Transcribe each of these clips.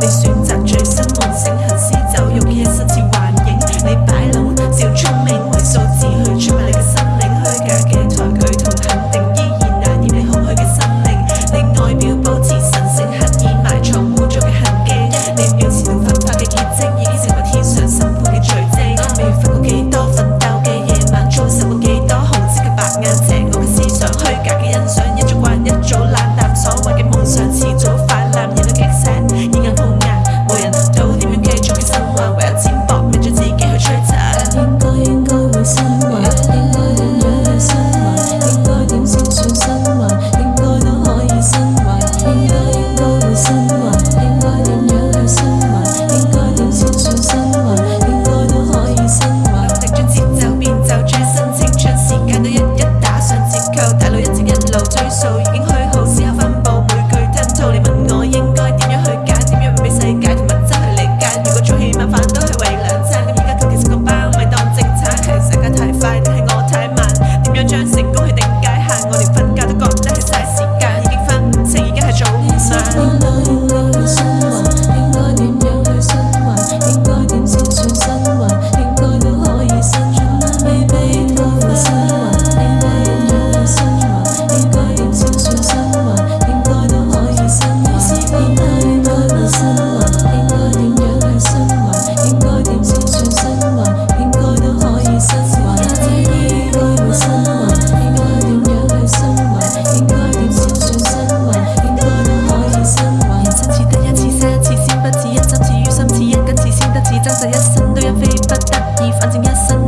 they soon.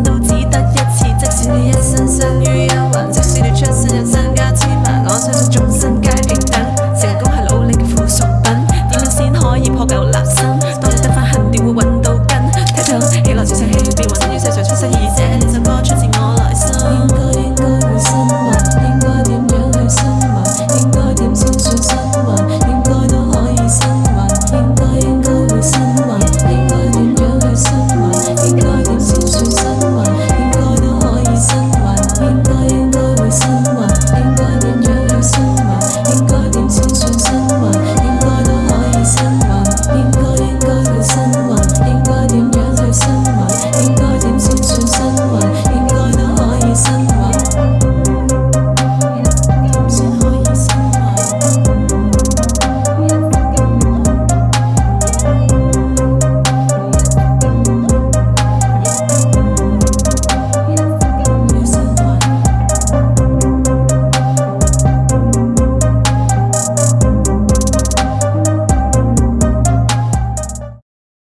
都只得一次，即使你一生身於憂患，即使你出生將疑。